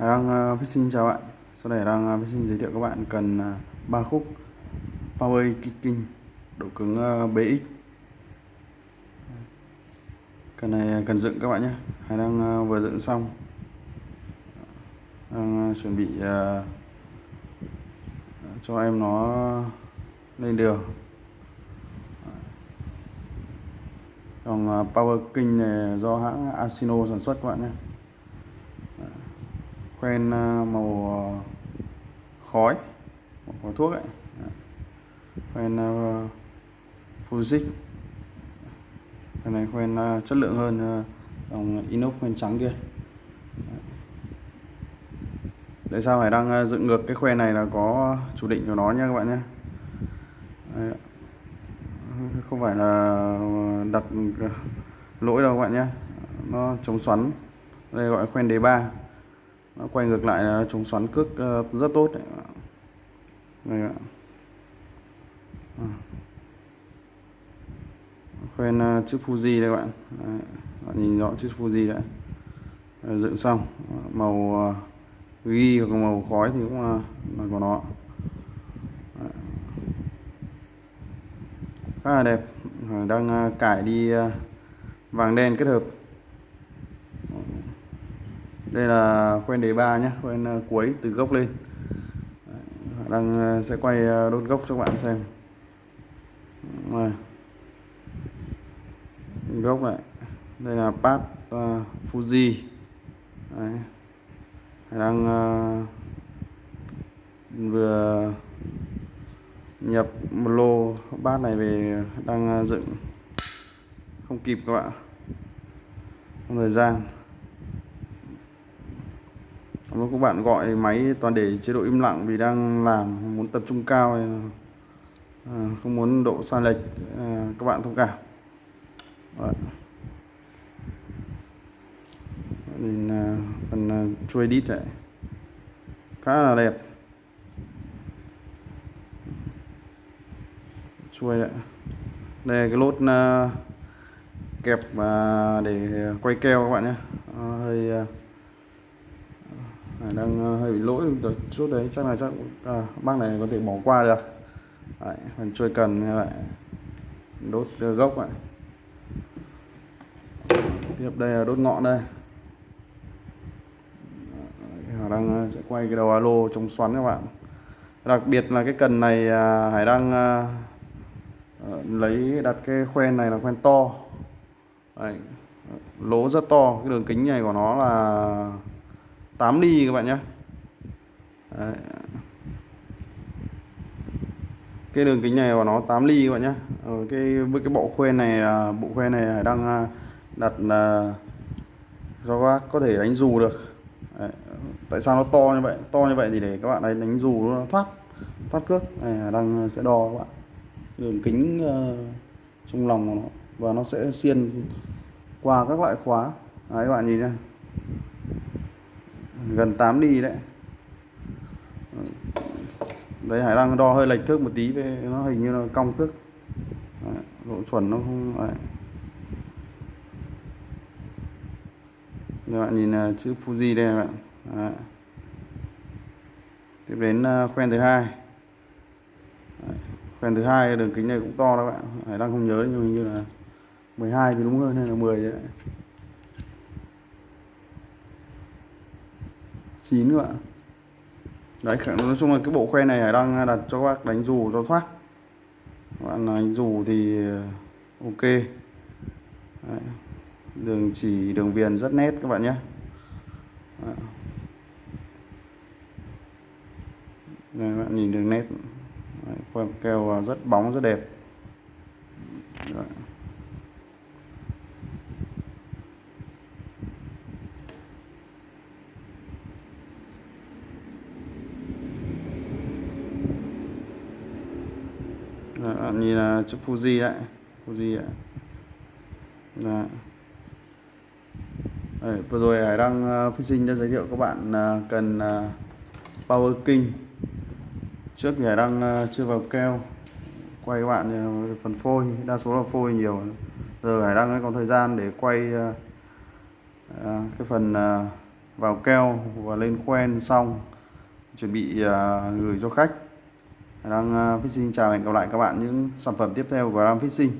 đang uh, xin chào bạn. Sau đây đang uh, xin giới thiệu các bạn cần uh, khúc Power Kicking độ cứng uh, BX Cần này cần dựng các bạn nhé. Hải đang uh, vừa dựng xong. Đang uh, chuẩn bị uh, cho em nó lên đường. Còn uh, Power King này do hãng Asino sản xuất các bạn nhé quen à, à, màu khói màu thuốc ấy. Quen à, cái này quen à, chất lượng hơn dòng inox quen trắng kia. Tại sao phải đang dựng ngược cái khoe này là có chủ định của nó nha các bạn nhé. Không phải là đặt lỗi đâu các bạn nhé. Nó chống xoắn. Đây gọi khoen đề 3 quay ngược lại là chống xoắn cước ờ, rất tốt đấy. Đây ạ. À. khoen ờ, chữ Fuji đây các bạn đấy. bạn nhìn rõ chữ Fuji đấy ờ, dựng xong màu ghi hoặc màu khói thì cũng là của nó khá là đẹp đang cải đi vàng đen kết hợp đây là khoen đề ba nhé khoen ờ, cuối từ gốc lên. Đang ờ, sẽ quay ờ, đốt gốc cho các bạn xem. Rồi. gốc này đây là pad uh, Fuji. Đấy. đang uh, vừa nhập một lô bát này về đang dựng. Không kịp các bạn không thời gian lúc các bạn gọi máy toàn để chế độ im lặng vì đang làm muốn tập trung cao à, không muốn độ sai lệch à, các bạn thông cảm. Đấy. nhìn à, phần à, chui đít này khá là đẹp. Chui ạ. Đây cái lốt à, kẹp à, để quay keo các bạn nhé. À, hơi đang ờ, hơi bị lỗi được chút đấy chắc là chắc à, bác này có thể bỏ qua được. Đấy, phần trôi cần như vậy đốt ờ, gốc vậy tiếp đây là đốt ngọn đây. Đang ờ, sẽ quay cái đầu alo chống xoắn các bạn. Đặc biệt là cái cần này à, Hải đang lấy đặt cái khoen này là khoen to. Đấy, lỗ rất to. Cái đường kính này của nó là 8 ly các bạn nhé. Đấy. cái đường kính này của nó 8 ly các bạn nhé. Ở cái với cái bộ khoen này à, bộ khoen này đang à, đặt là do bác có thể đánh dù được. Đấy. tại sao nó to như vậy? To như vậy thì để các bạn ấy đánh dù nó thoát thoát cước. Này à, đang sẽ đo các bạn. Đường kính uh, trong lòng của nó. Và nó sẽ xiên qua các loại khóa. Đấy các bạn nhìn nhé gần 8 đi đấy. Đấy, Hải đang đo hơi lệch thước một tí về nó hình như là cong thước. Độ chuẩn nó không đấy. các bạn nhìn à, chữ Fuji đây các bạn. Đấy. tiếp đến à, khoen thứ hai. Khoen thứ hai, đường kính này cũng to đó các bạn. Hải đang không nhớ, nhưng hình như là 12 thì đúng hơn hay là 10 đấy. 9 nữa đấy nói chung là cái bộ khoe này đang đặt cho các bác đánh dù cho thoát. Các bạn đánh dù thì ờ, ok. Đấy. đường chỉ đường viền rất nét các bạn nhé. Đây các bạn nhìn đường nét. Đấy, keo rất bóng rất đẹp. Đấy. Đó, nhìn là chữ Fuji đấy. Fuji đấy là dạ. Đấy, vừa rồi Hải đang ờ, uh, sinh đã giới thiệu các bạn uh, cần uh, Power King. Trước thì Hải đang uh, chưa vào keo. Quay các bạn uh, phần phôi. Đa số là phôi nhiều. Giờ Hải đang còn thời gian để quay uh, uh, cái phần uh, vào keo và lên khoen xong. Chuẩn bị gửi cho khách đang ờ, fishing chào hẹn gặp lại các bạn những sản phẩm tiếp theo của Ram Fishing